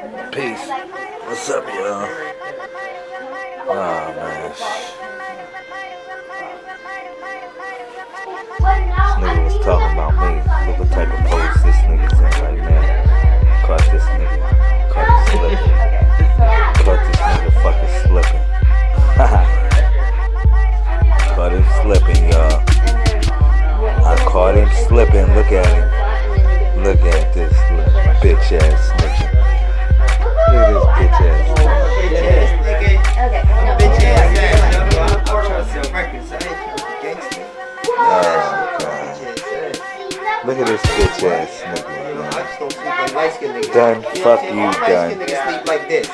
Peace. What's up, y'all? Oh, man. This nigga was talking about me. Look what type of pose this nigga's in right now. Caught this nigga. Caught him slipping. Caught this nigga fucking slipping. caught him slipping, y'all. I caught him slipping. Look at him. Look at this bitch ass. Look at this bitch ass nigga. God. Look at this bitch ass nigga. Done. Fuck you, Dunn. sleep like this.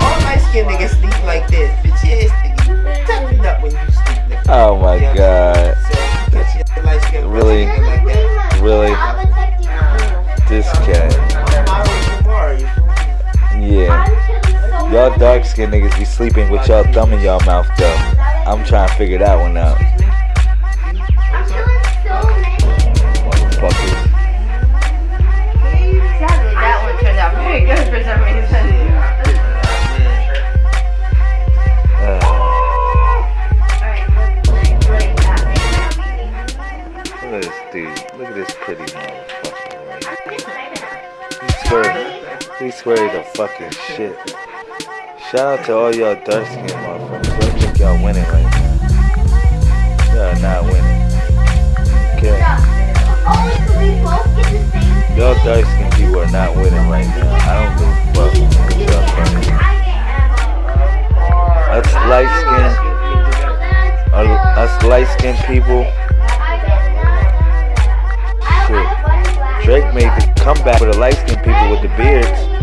All skinned niggas sleep like this. Bitch ass nigga. Up when you sleep. Oh my god. Y'all dark skinned niggas be sleeping with y'all thumb in y'all mouth though. I'm trying to figure that one out. He swear, he swear the fucking shit. Shout out to all y'all dark skinned motherfuckers. I think y'all winning right now. Y'all not winning. Okay. Y'all dark skinned people are not winning right now. I don't give a fuck what y'all. Us light skinned, us light skinned people. Shit. Drake made the comeback for the light skinned people with the beards.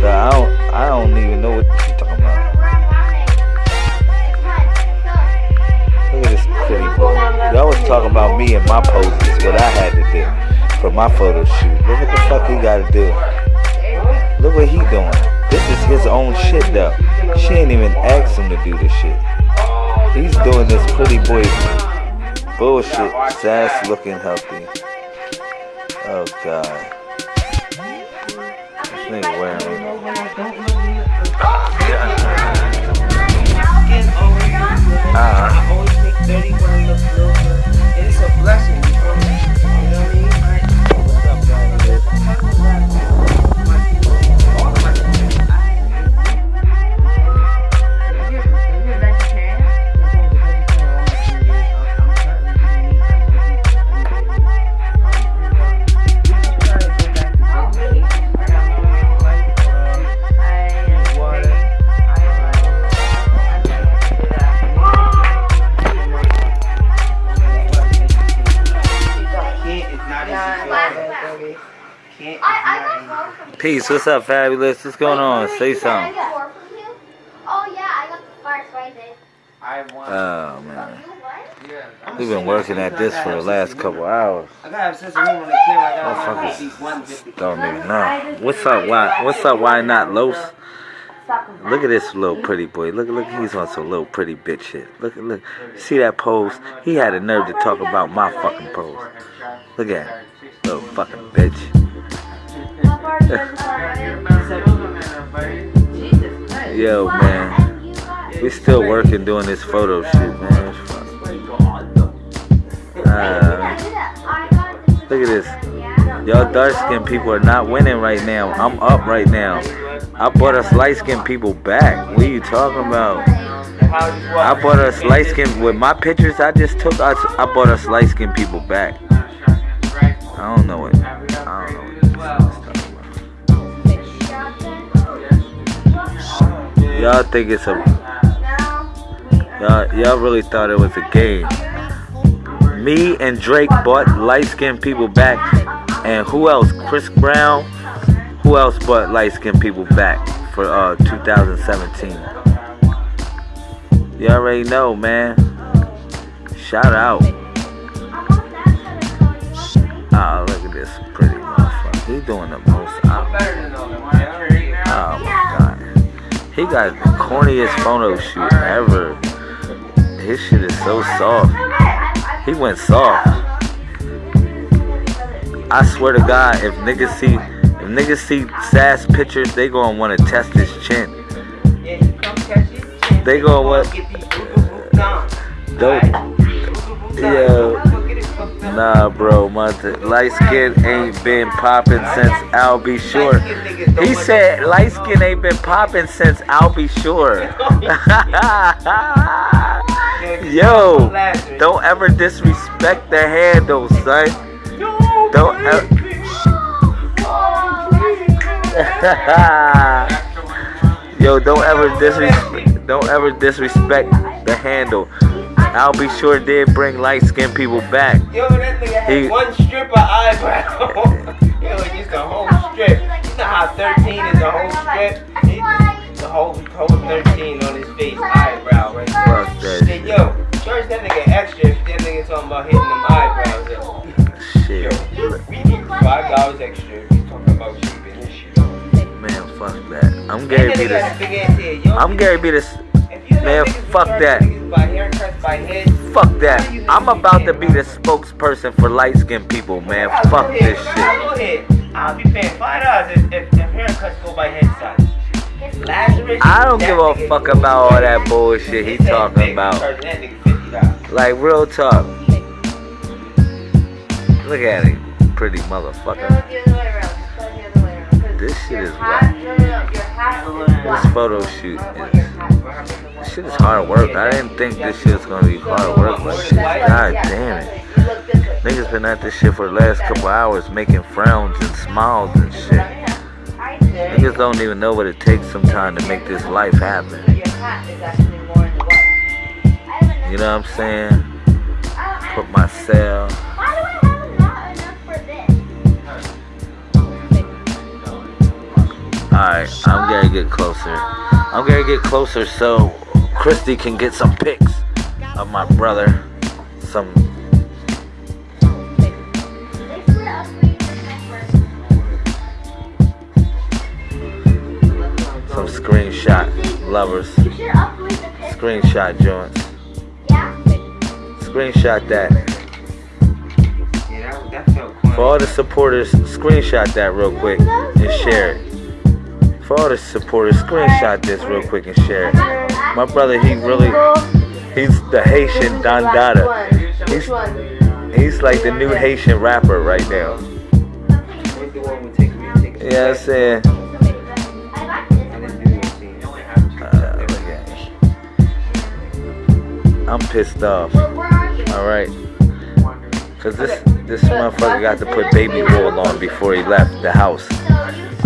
So I don't, I don't even know what you talking about. Look at this pretty boy. Y'all was talking about me and my poses, what I had to do for my photo shoot. Look what the fuck he gotta do. Look what he doing. This is his own shit though. She ain't even asked him to do this shit. He's doing this pretty boy bullshit, sass looking healthy. Oh god. This nigga wearing uh, I always take 30 when I look little good. It's a blessing, Peace, what's up, fabulous? What's going on? Say something. Oh yeah, I got the first right. I want. Oh man. You what? yeah. We've been working at this for the last sense of couple hours. I gotta have sense of humor the camera. I gotta learn Motherfuckers how to be 150. Don't even know. What's up? Why? What's up? Why not Los? Look at this little pretty boy. Look, look, he's on some little pretty bitch shit. Look, look. See that pose? He had the nerve to talk about my fucking pose. Look at him, little fucking bitch. Yo, man, we still working doing this photo shoot, man. Uh, look at this. Y'all dark skinned people are not winning right now. I'm up right now. I brought us light skinned people back. What are you talking about? I brought us light skinned with my pictures I just took. I, I brought us light skinned people back. I don't know what. Y'all think it's a. Y'all, y'all really thought it was a game. Me and Drake bought light skinned people back. And who else? Chris Brown. Who else bought light skinned people back for uh 2017? Y'all already know, man. Shout out. Oh, look at this pretty motherfucker. He doing the most. I'm He got the corniest photo shoot ever. His shit is so soft. He went soft. I swear to God, if niggas see, if niggas see Sass pictures, they gonna wanna test his chin. Yeah, you come catch it. They gonna these. Dope. Yeah. Nah, bro, my light skin ain't been popping since Al B. Sure. He said light skin ain't been popping since Al B. Sure. Yo, don't ever disrespect the handle, son. Don't ever. Yo, don't ever disrespect. Don't ever disrespect the handle. Al B. Sure did bring light skinned people back. Yo, that nigga had He- one strip of eyebrow. Yo, just a whole strip. You know how 13 is a whole strip? He- The whole, whole 13 on his face, eyebrow right there. Fuck that yo, charge that nigga extra if that nigga talking about hitting them eyebrows up. shit. Yo, we need five dollars extra if he's talking about shit. Man, fuck that. I'm Gary B. that nigga got a The, big ass head. Yo, I'm Gary B. Man, fuck that. fuck that. I'm about to be the spokesperson for light skinned people, man. Fuck this shit. I'll be paying five dollars if, haircuts go by head size. I don't give a fuck about all that bullshit he talking about. Like, real talk. Look at him. Pretty motherfucker. This shit is whack. This photo shoot is. This shit is hard work. I didn't think this shit was gonna be hard work like this. God damn it. Niggas been at this shit for the last couple hours making frowns and smiles and shit. Niggas don't even know what it takes sometimes to make this life happen. You know what I'm saying? Put my cell. Why do I have not enough for this? Alright, I'm gonna get closer. I'm gonna get closer so Christy can get some pics of my brother. Some They split up for you this next person. some screenshot lovers. You should upgrade the picture. Screenshot joints. Screenshot that. Yeah, that, that felt corny. For all the supporters, screenshot that real quick and share it. For all the supporters, screenshot this real quick and share it. My brother, he really, he's the Haitian Don Dada. He's, he's like the new Haitian rapper right now. Yeah, I'm saying. Uh. I'm pissed off. Alright. Cause this this motherfucker got to put baby oil on before he left the house.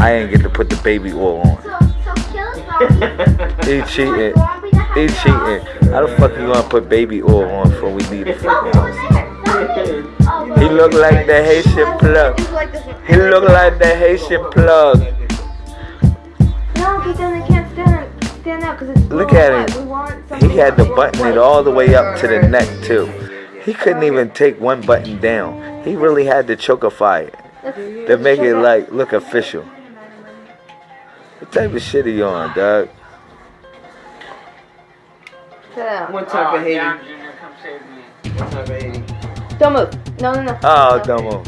I ain't get to put the baby oil on. So, so kill zombie. He cheating. He cheating. How the fuck you gonna put baby oil on before we leave the fucking house? He look like the Haitian plug. He look like the Haitian plug. No, because then they can't stand stand because it's Look at him. light. We want He had to button it all the way up to the neck too. He couldn't even take one button down. He really had to chokify it to make it like look official. What type of shit are you on, dog? check it out. One time for Haiti. One time for Haiti. Don't move. No, no, no. Oh, No. Domo.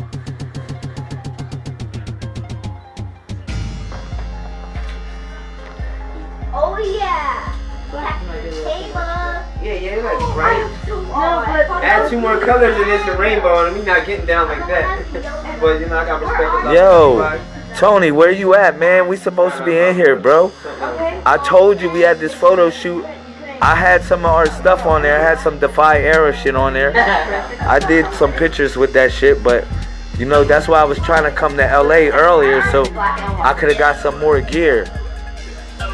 Oh yeah. Table. Yeah, yeah, like bright. No, but Add two more colors and it's a rainbow, and me not getting down like that. but you know, I got respect. for love. Yo, Tony, where you at, man? We supposed to be in here, bro. I told you we had this photo shoot. I had some of our stuff on there. I had some Defy Era shit on there. I did some pictures with that shit, but you know that's why I was trying to come to LA earlier so I could have got some more gear.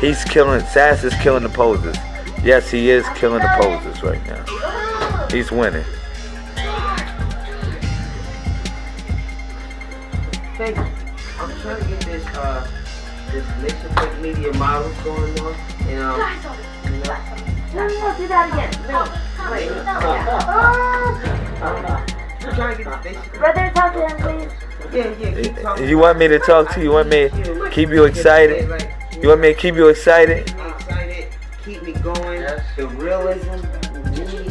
He's killing. Sass is killing the poses. Yes, he is killing the poses right now. He's winning. Thank you. I'm trying to get this uh this Nation Point Media model going on, and um, you know, No, no, no, do that again. No. wait, I'm trying to get this. Brother, talk to him, please. Yeah, yeah, keep. You want me to talk to you? You want me to keep you excited? You want me to keep you excited? Keep me excited, keep me going. The realism.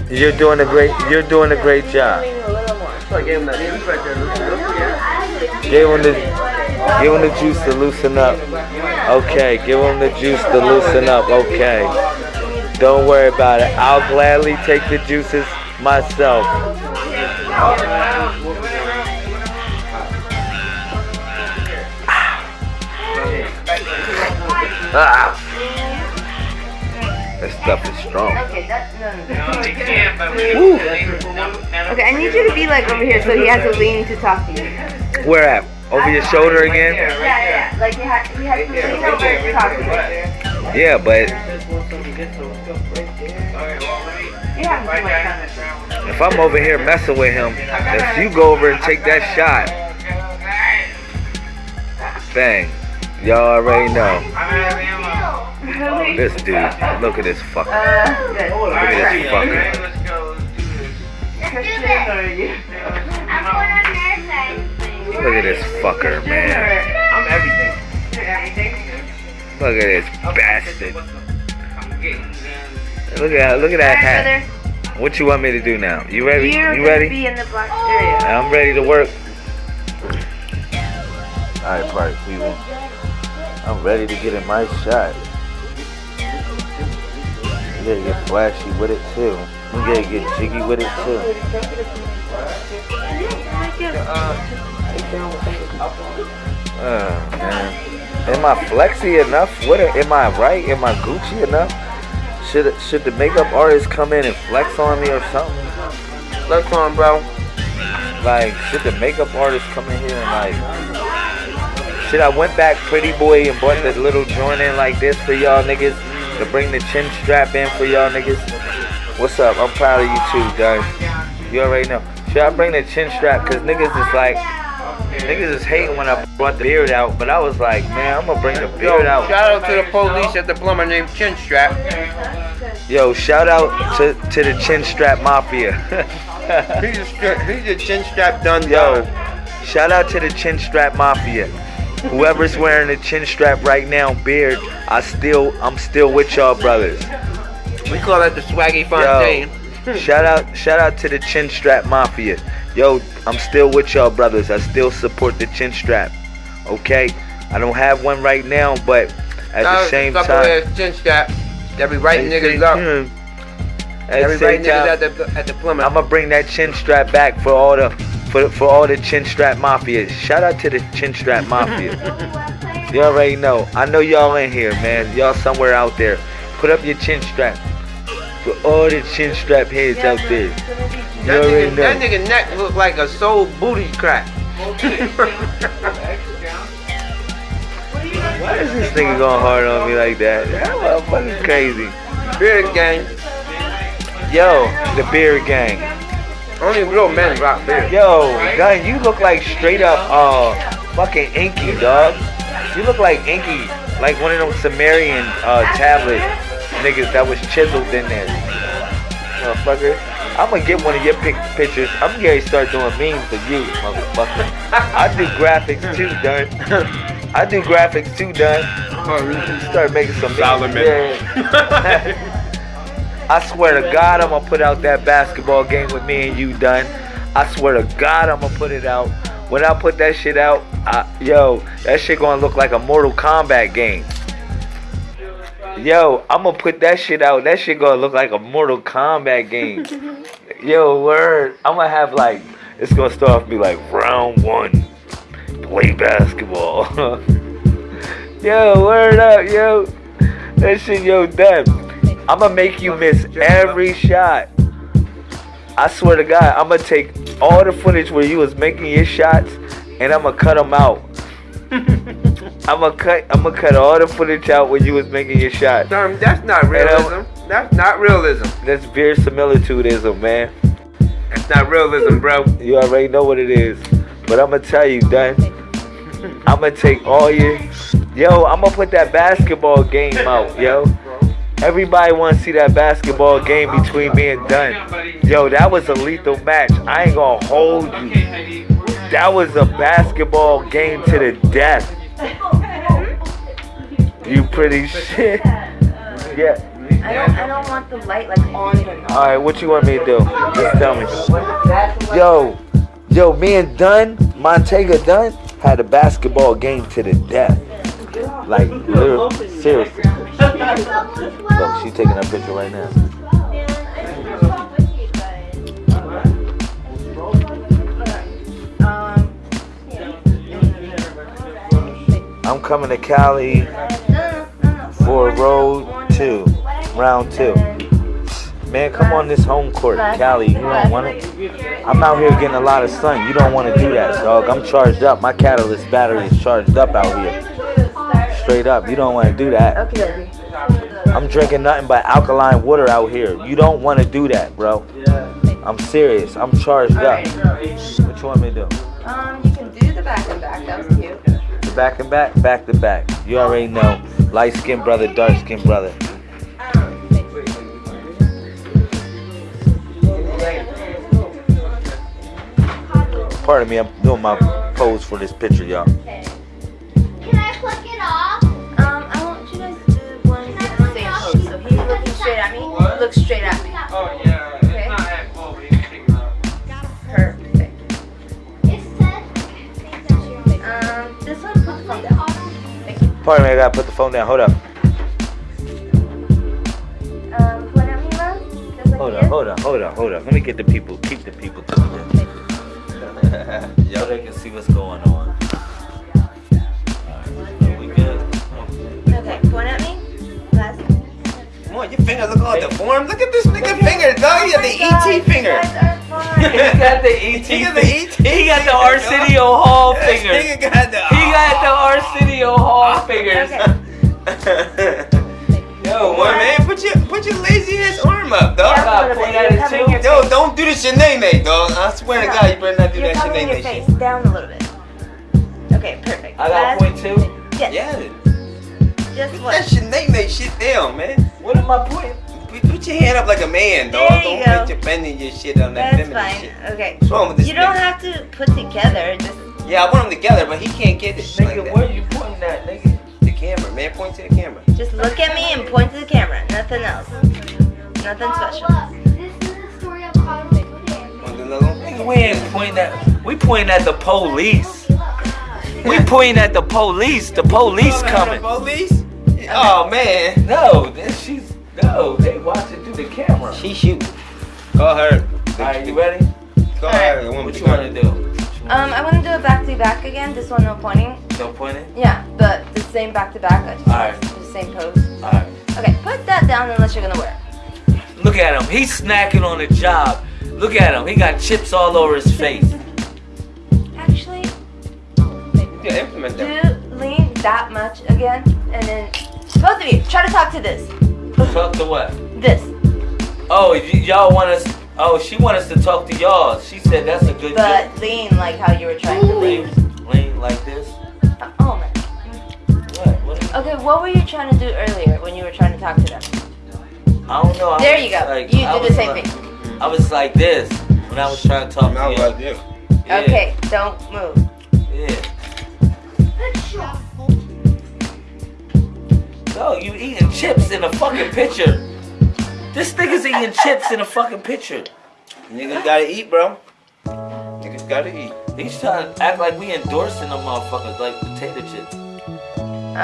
You're doing a great. You're doing a great job. A little more. So I gave him that. He's right there. Look, look, yeah. Gave him the. Give him the juice to loosen up. Okay, give him the juice to loosen up. Okay. Don't worry about it. I'll gladly take the juices myself. Ah. That stuff is strong. Okay, that, no, no, no. Okay, I need you to be like over here so he has to lean to talk to you. Where at? Over your shoulder again? Yeah, yeah. Like he has, he has to lean over to talk to you. Yeah, but You have too much time. if I'm over here messing with him, if you go over and take that shot, bang. Y'all already know. This dude, look at this fucker. Uh. Look at this fucker. Christian or you? Look at this fucker, man. I'm everything. Everything. Look at this bastard. I'm getting Look at look at that hat. What you want me to do now? You ready? You're You gonna ready? be in the black area. I'm ready to work. Alright, party people. I'm ready to get in my shot. You gotta get flashy with it too. You gotta get jiggy with it too. Oh man. Am I flexy enough? What am I right? Am I Gucci enough? Should should the makeup artist come in and flex on me or something? Flex on, bro. Like, should the makeup artist come in here and like Should I went back pretty boy and bought the little joint in like this for y'all niggas? To bring the chin strap in for y'all niggas? What's up? I'm proud of you too, guys. You already know. Should I bring the chin strap? Cause niggas is like Niggas is hating when I brought the beard out, but I was like, man, I'm gonna bring the Yo, beard out. shout out to the police at the plumber named Chin Strap. Yo, shout out to, to the chin strap mafia. He's a, he's a chin strap done Yo, shout out to the chin strap mafia. Whoever's wearing the chin strap right now, beard, I still, I'm still with y'all brothers. We call that the Swaggy Fontaine. Hmm. Shout out, shout out to the chin strap mafia. Yo, I'm still with y'all brothers. I still support the chin strap. Okay, I don't have one right now, but at the same time, chin strap. They be writing niggas up. time- They at be the same niggas time, at the at the plumber. I'm gonna bring that chin strap back for all the for for all the chin strap mafia. Shout out to the chin strap mafia. you already know. I know y'all in here, man. Y'all somewhere out there. Put up your chin strap for all the chin strap heads out there. You that, already nigga, that nigga neck look like a soul booty crack. Why is this nigga going hard on me like that? That motherfucker's crazy. Beard gang. Yo, the beard gang. Only real men rock beard. Yo, gun, you look like straight up uh fucking Enki, dog. You look like Enki, like one of them Sumerian uh tablet niggas that was chiseled in there. Motherfucker. I'm gonna get one of your pic- pictures. I'm gonna start doing memes for you, motherfucker. I do graphics too, Dunn. I do graphics too, Dunn. Start making some memes. Yeah. I swear to God, I'm gonna put out that basketball game with me and you Dunn. I swear to God, I'm gonna put it out. When I put that shit out, I, yo, that shit gonna look like a Mortal Kombat game. Yo, I'm gonna put that shit out. That shit gonna look like a Mortal Kombat game. Yo, word. I'm gonna have like, it's gonna start off be like round one, play basketball. yo, word up, yo. That shit, yo, Dunn. I'm gonna make you miss every shot. I swear to God, I'm gonna take all the footage where you was making your shots, and I'm gonna cut them out. I'm gonna cut. I'm gonna cut all the footage out when you was making your shot. Son, that's not realism. That's not realism. That's verisimilitudism, man. That's not realism, bro. You already know what it is. But I'm gonna tell you, Dunn. I'm gonna take all your. Yo, I'm gonna put that basketball game out, yo. Everybody wanna see that basketball game between me and Dunn. Yo, that was a lethal match. I ain't gonna hold you. That was a basketball game to the death. You pretty shit. Yeah. I don't, I don't want the light like on and. Alright, what you want me to do? Just tell me. Yo, yo, me and Dunn, Montega Dunn, had a basketball game to the death. Like, literally, seriously. Look, she taking a picture right now. Um, I'm coming to Cali for road two, round two. Man, come on this home court, Cali. You don't want it? I'm out here getting a lot of sun. You don't want to do that, dog. I'm charged up. My catalyst battery is charged up out here. Straight up. You don't want to do that. Okay. I'm drinking nothing but alkaline water out here. You don't want to do that, bro. I'm serious. I'm charged up. What you want me to do? Um, you can do the back and back. Back and back, back to back. You already know. Light skinned brother, dark skinned brother. Pardon me, I'm doing my pose for this picture, y'all. Can I pluck it off? Um, I want you guys to do one in the same pose. So he's looking straight at me. Look straight at me. Oh, yeah. Pardon me, I gotta put the phone down. Hold up. Um, point at me, love. Just like Hold up, hold up, hold up, hold up. Let me get the people, keep the people to the So they can see what's going on. Alright, we good? Okay, point at me. Last. Come on, your fingers look all deformed. Look at this nigga finger, dog. You got the ET finger. You guys are fine. He got the ET. He got the ET. He got the Arsenio Hall This fingers. nigga got the. He got the Arsenio Hall fingers. Okay. Yo, boy, man, put your put your lazy ass arm up, dog. Yeah, gotta a little point at it too. Yo, don't do the shenane, dog. I swear to God, you better not do You're that covering your face down a little bit. Okay, perfect. I got Last- point two. Yes. Yeah, Just put one. that shenane shit down, man. What am I pointing? Put, put your hand up like a man, dog. There you don't go. put your bending your shit on that That's feminine fine. shit. Okay. What's wrong with this You don't nigga? have to put together. Just Yeah, I want them together, but he can't get this Nigga, like where that. you pointing at, nigga? The camera, man. Point to the camera. just look at me and point to the camera. Nothing else. Nothing special. Look, this is the story of Carlos Goodham. Want another one? Nigga, we ain't pointing at. We pointing at the police. We pointing at the police. The police coming. Police? Oh man. No, she's no. They watching through the camera. She shoot. Call her. All right, you ready? Call her. The What you want to do? Um, I want to do a back to back again. This one no pointing. No pointing. Yeah, but the same back to back. I just Alright. the same pose. All right. Okay, put that down unless you're gonna wear. it. Look at him. He's snacking on the job. Look at him. He got chips all over his face. Actually, Yeah, implement that. do lean that much again, and then both of you try to talk to this. Talk to what? This. Oh, y- y'all want us? Oh, she want us to talk to y'all. She said that's a good thing. But lean like how you were trying to lean. Lean, lean like this. Uh, Oh man. What? What? Okay, what were you trying to do earlier when you were trying to talk to them? I don't know. I There was you go. like- You I did the same like- thing. I was like this when I was trying to talk Now to you. what you? Yeah, Okay, don't move. Yeah. Good. No, you eating chips in a fucking picture. This nigga's eating chips in a fucking picture. Niggas gotta eat, bro. Niggas gotta eat. He's trying to act like we endorsing them motherfuckers like potato chips.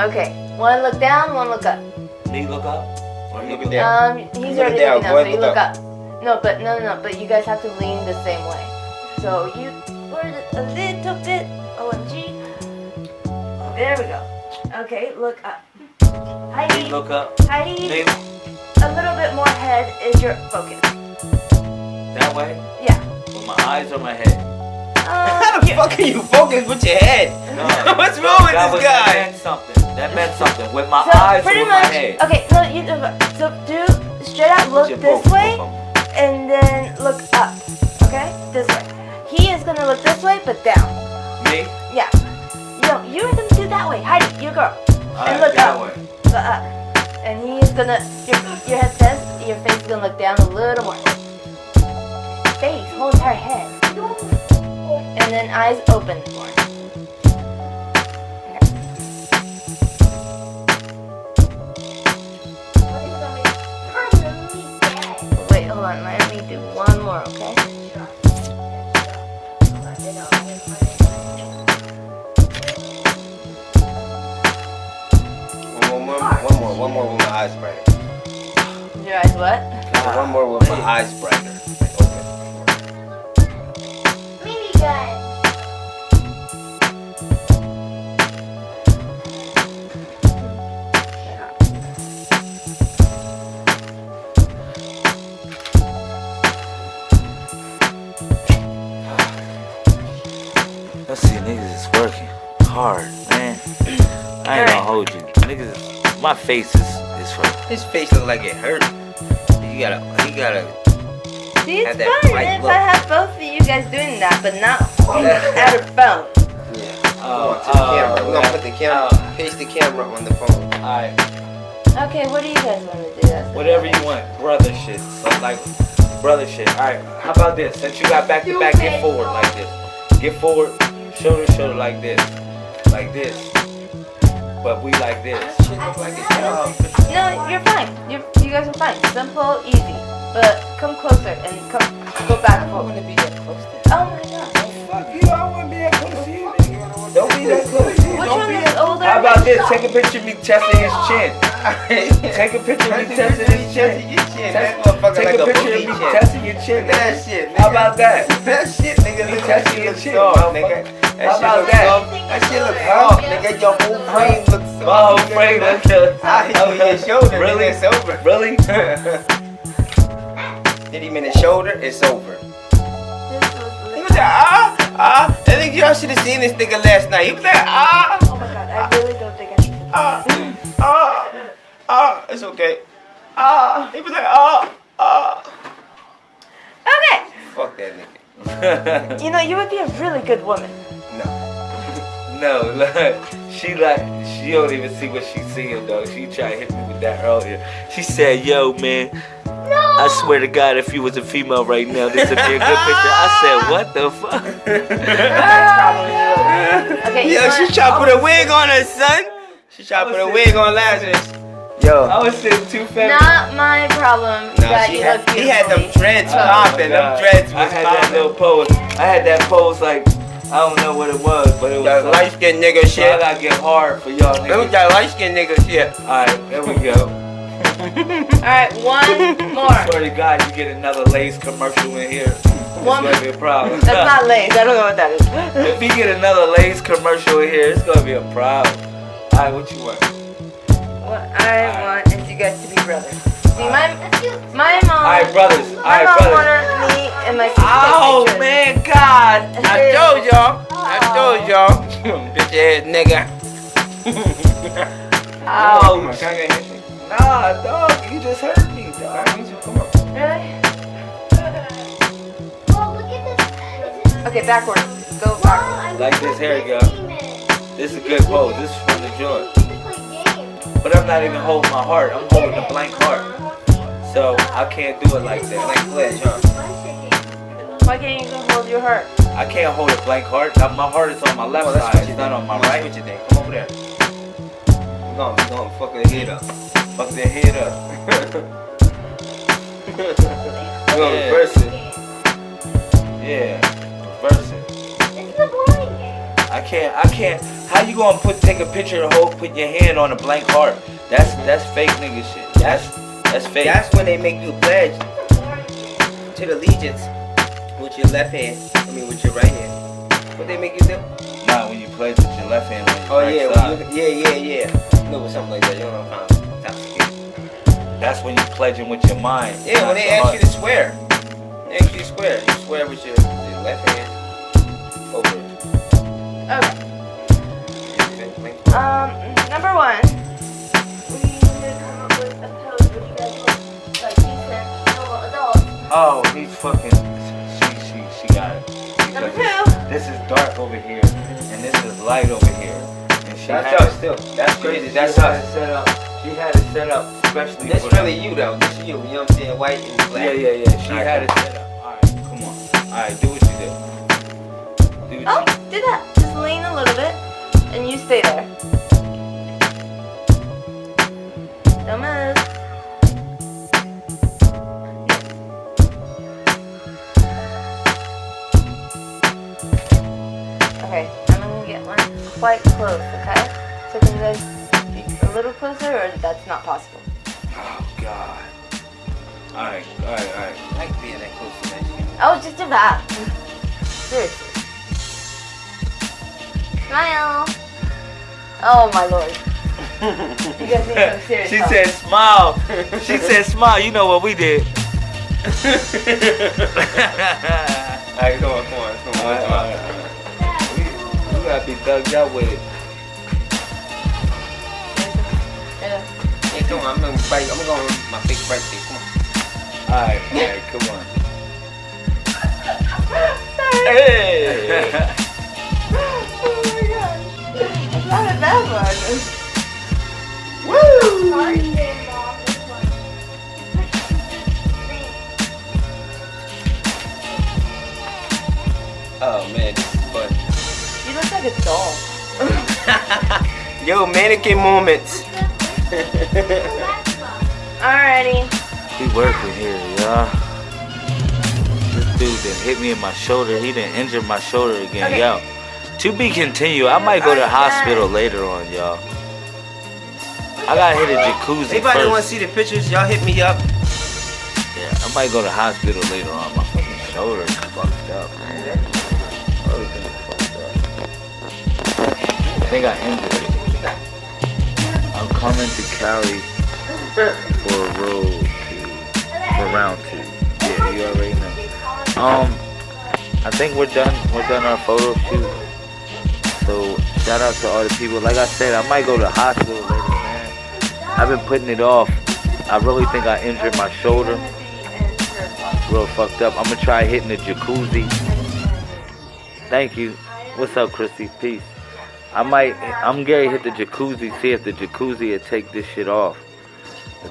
Okay, one look down, one look up. Me look up? Or he Look look. Um, he's Look already down, looking boy, down, so you look look up. up. No, but no, no, no. But you guys have to lean the same way. So you forward it a little bit. OMG. There we go. Okay, look up. Heidi, Look up. Heidi, Me a little bit more head is your focus. that way? Yeah. With my eyes or my head? How Um, the you- fuck are you focused with your head? No. What's wrong with that this was, That guy? meant something. That meant something. With my so eyes or pretty with my head? Okay, so you so do straight out look this both- way both and then look up. Okay, this way. He is gonna look this way, but down. Me? Yeah. No, you're gonna do that way. Heidi, you girl. And look up. way. Look up. And he's gonna your your head says your face is gonna look down a little more. Face, whole entire head. And then eyes open more. Wait, hold on. Let me do one more, okay? One more, one more with my eyes brighter. Your eyes what? One more with my eyes brighter. Like open. Minigun. Let's my face is, is for His face look like it hurt. You gotta, you gotta. See, it's Had that fun white if look. I have both of you guys doing that, but not at a phone. Yeah. Oh, to the oh, camera. We're gonna put the camera, oh. paste the camera on the phone. Alright, Okay, what do you guys want to do? That's whatever you want, brother shit. So like, brother shit. Alright, how about this? Since you got back to back, get forward like this. Get forward, shoulder to shoulder like this. Like this. But we like this. Like No, you're fine. You're, you guys are fine. Simple, easy. But come closer and come go back and I forth. wanna be that close to Oh my god. Fuck you, I wanna be that close to you, nigga. Don't be that close. Which Don't one be is older? How about this? Take a picture of me testing his chin. Take a picture of me testing his chin. That Take like a a picture of me testing your chin. That shit, nigga. How about that? That shit, nigga, Me look that testing shit your chin, nigga. That How shit about look that? soft. That shit look soft, nigga. Your whole frame looks soft. My whole frame, nigga. that's I hit your shoulder, Really? nigga. It's over. Really? Hit him in the shoulder, it's over. This was He was like, ah, ah. I think y'all should have seen this nigga last night. He was like, ah, Oh my god, I really don't think I should. ah, ah, ah. It's okay. Ah. He was like, ah, ah. Okay. Fuck that nigga. You know, you would be a really good woman. No. no, look. She like, she don't even see what she's seeing, though. She tried to hit me with that earlier. She said, yo, man. I swear to God, if you was a female right now, this would be a good picture. I said, what the fuck? That's. Okay, Yo, she what? tried to put a wig on her, son. She tried to put a wig on Lazarus. Yo. I was sitting too fast. Not my problem Nah, that she had, he had them beautifully. dreads Oh. popping. Them God. dreads I was had that little pose. I had that pose like, I don't know what it was, but it was That like, light skinned nigga so I gotta get hard for y'all That was niggas. that light skinned nigga shit. Alright, there we go. Alright, one more. I Swear to God, you get another Lay's commercial in here. It's One- gonna be a problem. That's not lace. I don't know what that is. if you get another Lay's commercial in here, it's gonna be a problem. Alright, what you want? What I want is you guys to be brothers. See, my my mom. Alright, brothers. My Alright, mom brothers. wanted me and my sister. Oh pictures. man, God! I told y'all. I oh. told y'all. Bitch ass nigga. Oh, Ouch. Can I get a handshake? Nah, dog, you just hurt me, dog. Come on. Really? Well, look at this. Is Okay, backwards. Go backwards. Like this, here we go. This is a good pose. This is from the joint. But I'm not even holding my heart. I'm holding a blank heart. So I can't do it like that. Like Fledge, huh? Why can't you go hold your heart? I can't hold a blank heart. My heart is on my left Come side. switch It's it not then. on my right. What you think? Come over there. We're gonna, we're gonna fuck the head up. Fuck that head up. We're gonna Yeah. reverse it. Yeah. Reverse it. I can't. I can't. How you gonna put take a picture and hold put your hand on a blank heart? That's that's fake nigga shit. That's that's fake. That's when they make you pledge to the allegiance with your left hand. I mean, with your right hand. What they make you do? not when you pledge with your left hand your Oh right yeah, side. you, yeah, yeah, yeah. No, something like that. You know what I'm talking? That's when you pledging with your mind. Yeah, when they ask heart. you to swear. They ask you to swear. You swear with your, your left hand. Okay. Um, number one. We need come up with a pose where you guys look like decent, normal adults. Oh, he's fucking. She she she got it. Number Because two. This is dark over here, and this is light over here. And she That's had us it- still. That's crazy. She That's had it set up. She had it set up especially That's for really you though. This is you. You know what I'm saying? White and black. Yeah, yeah, yeah. She Alright, had it set up. All right, come on. All right, do what you do. Do Oh, what you. do that. Just lean a little bit, and you stay there. Don't move. Okay, I'm gonna get one quite close, okay? So can you guys be a little closer? or that's not possible? Oh God. All right, all right, all right. I like being that close to that. Oh, just that. Seriously. Smile. Oh my lord. You guys need some serious She help. said smile. She said smile. You know what we did. Alright, come on, come on, come on. All right, come on. right, We, we gotta be thugged out with it. Yeah. Yeah, come on, I'm gonna bite. I'm gonna go on my fake birthday. Come on. All right, all right, come on. Hey. Oh, not a bad one. Mom. Oh man, this is fun. You look like a doll. Yo, mannequin moments. Alrighty. We working here, y'all. This dude that hit me in my shoulder. He didn't injure my shoulder again, Okay. y'all. To be continued. I might go to the hospital later on, y'all. I gotta hit a jacuzzi Anybody want to see the pictures? Y'all hit me up. Yeah, I might go to the hospital later on. My fucking shoulder is fucked up, man. Everything is fucked up. I think I injured it. I'm coming to Cali for a road to for round two. Yeah, you already know. Um, I think we're done. We're done our photo shoot. So shout out to all the people. Like I said, I might go to the hospital later, man. I've been putting it off. I really think I injured my shoulder. Real fucked up. I'm gonna try hitting the jacuzzi. Thank you. What's up, Chrissy? Peace. I might. I'm gonna Hit the jacuzzi. See if the jacuzzi will take this shit off.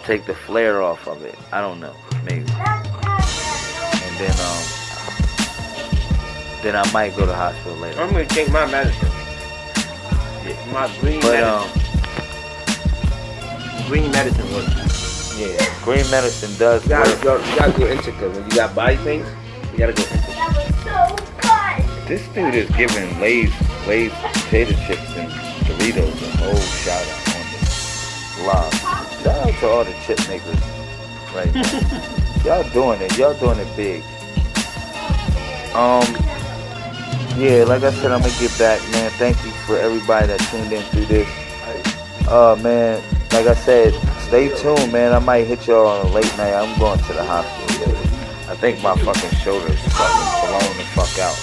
Take the flare off of it. I don't know. Maybe. And then um. Then I might go to hospital later. I'm gonna take my medicine. Yeah. My green But medicine. um. green medicine works. Yeah. Green medicine does You gotta, work. you gotta go Indica. When you got body pains, you gotta go Indica. That was so fun. This dude is giving Lay's, Lay's potato chips and Doritos a whole shout out on this live. Shout out to all the chip makers right now. Y'all doing it. Y'all doing it big. Um, yeah, like I said, I'm gonna get back, man. Thank you for everybody that tuned in through this. Uh, man, like I said, stay tuned, man. I might hit y'all on a late night. I'm going to the hospital. I think my fucking shoulder is fucking blown the fuck out.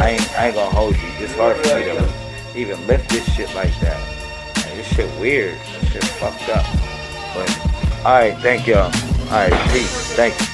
I ain't, I ain't gonna hold you. It's hard for me to even lift this shit like that. Like, this shit weird. This shit fucked up. But, alright, thank y'all. Alright, peace. Thank you.